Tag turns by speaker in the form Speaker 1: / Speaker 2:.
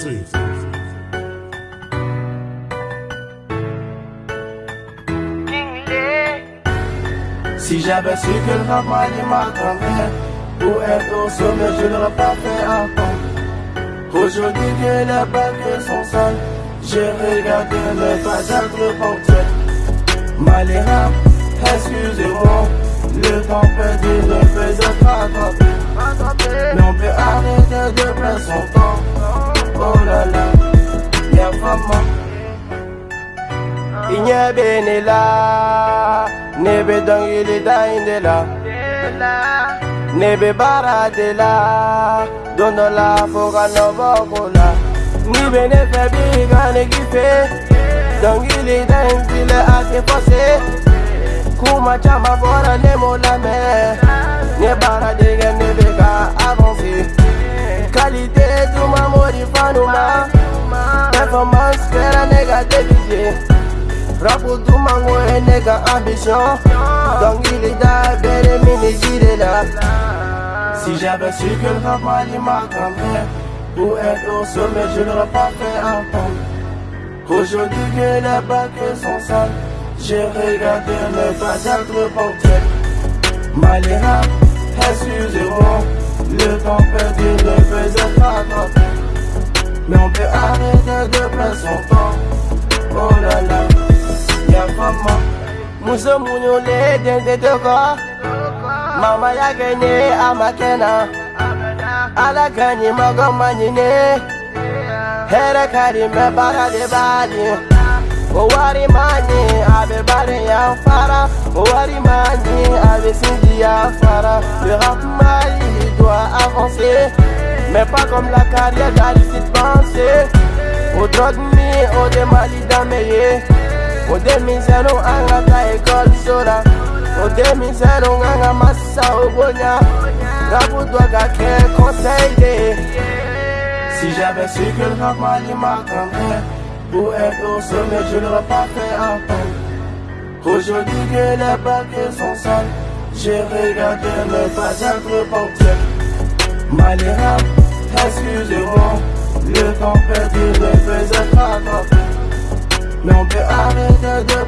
Speaker 1: Si j'avais su que le ramagne m'attendrait Pour être au sommet, je n'aurais pas fait attendre Aujourd'hui que les balles sont sales J'ai regardé ne pas être en tête Maléra, excusez-moi Le temps perdu ne faisait
Speaker 2: nyebi nila Nebe dongili da indela. Nebe bara dela Dono la foga no bokola Nibe ne febi gane gife Dongili da indile ake fose. Kuma chama bora ne mola me Ne bara dege nebe ka avansi Kalite du duma mori fanuma Performance kera nega debije Rapo du mango et nega ambition. Là, belle mini gire là.
Speaker 1: Si j'avais su que le rap m'allait m'attendrait Pour être au sommet, je l'aurais pas fait attendre Aujourd'hui que les bacs sont sales J'ai regardé ne pas être portrait Maléra, excusez-moi. Le temps perdu ne faisait pas attraper Mais on peut arrêter de perdre son temps
Speaker 2: Muso munyo le dente toko Mama ya genye amakena Ala kanyi mago manyine. Here kari me bara de bali O wari abe bare ya fara. O wari abe sinji ya fara. Le rap mali doit avancer. Mais pas comme la carrière d'Aristide Pensée Au drogue mi, au de mali dameye O demisano anga ta école sola O demisano anga massa o bonya Rabu doit gake conseil
Speaker 1: Si j'avais su que le rap m'allait m'attendrait Pour être au sommet, je l'aurais pas fait attendre Aujourd'hui que les bagues sont sales J'ai regardé ne pas être portrait Maléra, excusez-moi Le temps perdu ne faisait pas Mais on peut arrêter de